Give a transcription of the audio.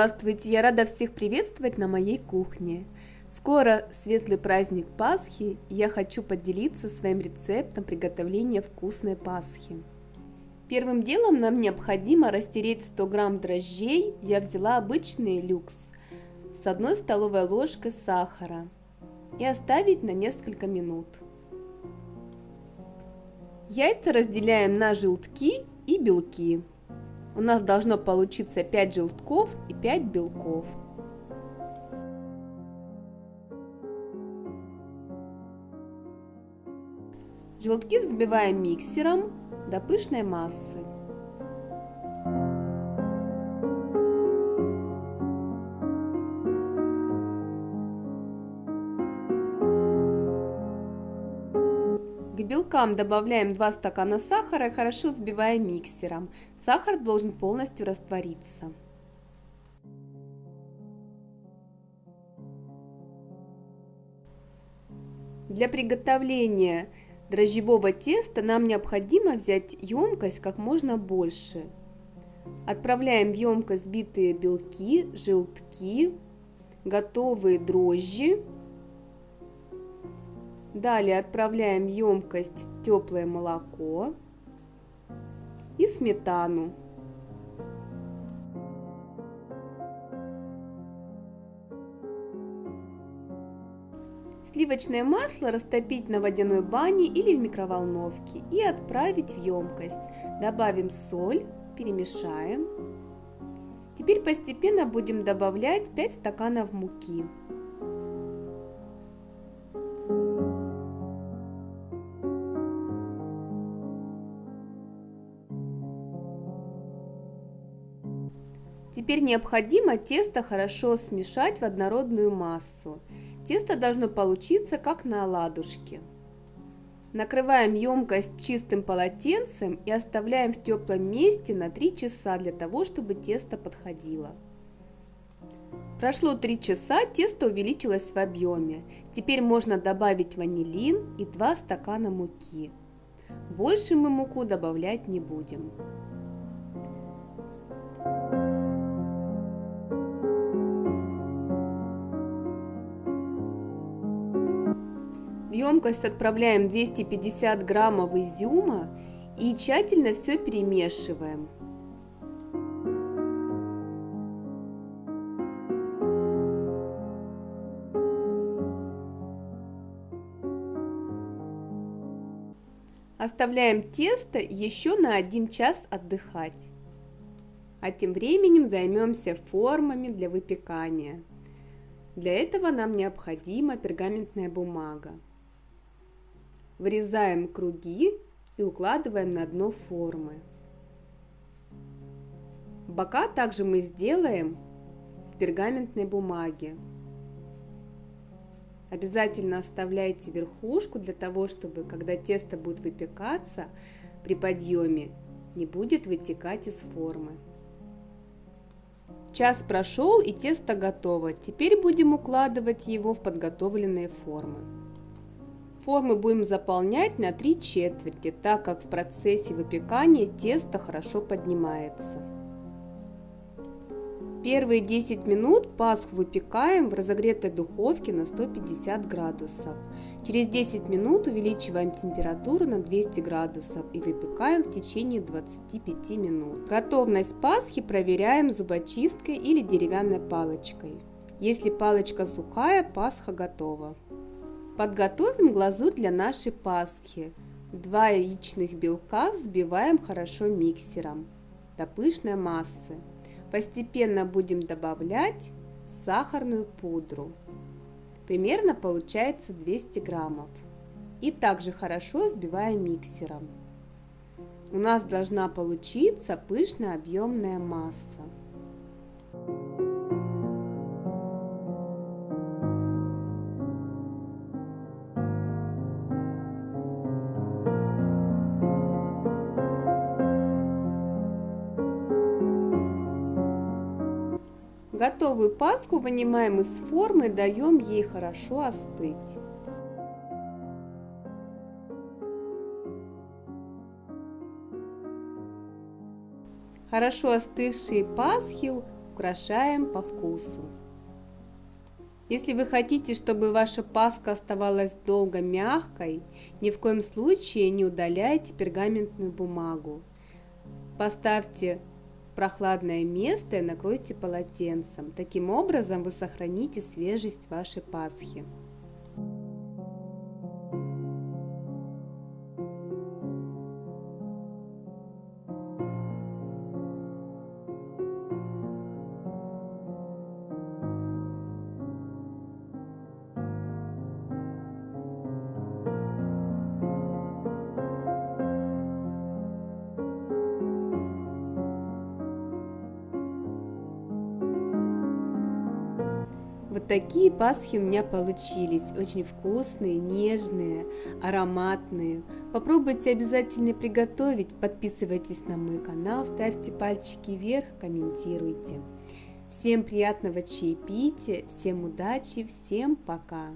Здравствуйте, я рада всех приветствовать на моей кухне. Скоро светлый праздник Пасхи, и я хочу поделиться своим рецептом приготовления вкусной Пасхи. Первым делом нам необходимо растереть 100 грамм дрожжей, я взяла обычный люкс, с одной столовой ложкой сахара и оставить на несколько минут. Яйца разделяем на желтки и белки. У нас должно получиться 5 желтков и 5 белков. Желтки взбиваем миксером до пышной массы. Белкам добавляем 2 стакана сахара и хорошо взбиваем миксером. Сахар должен полностью раствориться. Для приготовления дрожжевого теста нам необходимо взять емкость как можно больше. Отправляем в емкость взбитые белки, желтки, готовые дрожжи. Далее отправляем в емкость теплое молоко и сметану. Сливочное масло растопить на водяной бане или в микроволновке и отправить в емкость. Добавим соль, перемешаем. Теперь постепенно будем добавлять 5 стаканов муки. Теперь необходимо тесто хорошо смешать в однородную массу. Тесто должно получиться как на оладушке. Накрываем емкость чистым полотенцем и оставляем в теплом месте на 3 часа для того, чтобы тесто подходило. Прошло 3 часа, тесто увеличилось в объеме. Теперь можно добавить ванилин и 2 стакана муки. Больше мы муку добавлять не будем. В емкость отправляем 250 граммов изюма и тщательно все перемешиваем. Оставляем тесто еще на 1 час отдыхать. А тем временем займемся формами для выпекания. Для этого нам необходима пергаментная бумага. Вырезаем круги и укладываем на дно формы. Бока также мы сделаем с пергаментной бумаги. Обязательно оставляйте верхушку для того, чтобы когда тесто будет выпекаться при подъеме, не будет вытекать из формы. Час прошел и тесто готово. Теперь будем укладывать его в подготовленные формы. Формы будем заполнять на 3 четверти, так как в процессе выпекания тесто хорошо поднимается. Первые 10 минут пасху выпекаем в разогретой духовке на 150 градусов. Через 10 минут увеличиваем температуру на 200 градусов и выпекаем в течение 25 минут. Готовность пасхи проверяем зубочисткой или деревянной палочкой. Если палочка сухая, пасха готова. Подготовим глазурь для нашей пасхи. Два яичных белка взбиваем хорошо миксером до пышной массы. Постепенно будем добавлять сахарную пудру. Примерно получается 200 граммов. И также хорошо взбиваем миксером. У нас должна получиться пышная объемная масса. Готовую пасху вынимаем из формы и даем ей хорошо остыть. Хорошо остывшие пасхи украшаем по вкусу. Если вы хотите, чтобы ваша паска оставалась долго мягкой, ни в коем случае не удаляйте пергаментную бумагу. Поставьте прохладное место и накройте полотенцем. Таким образом вы сохраните свежесть вашей пасхи. Вот такие пасхи у меня получились, очень вкусные, нежные, ароматные. Попробуйте обязательно приготовить, подписывайтесь на мой канал, ставьте пальчики вверх, комментируйте. Всем приятного чаепития, всем удачи, всем пока!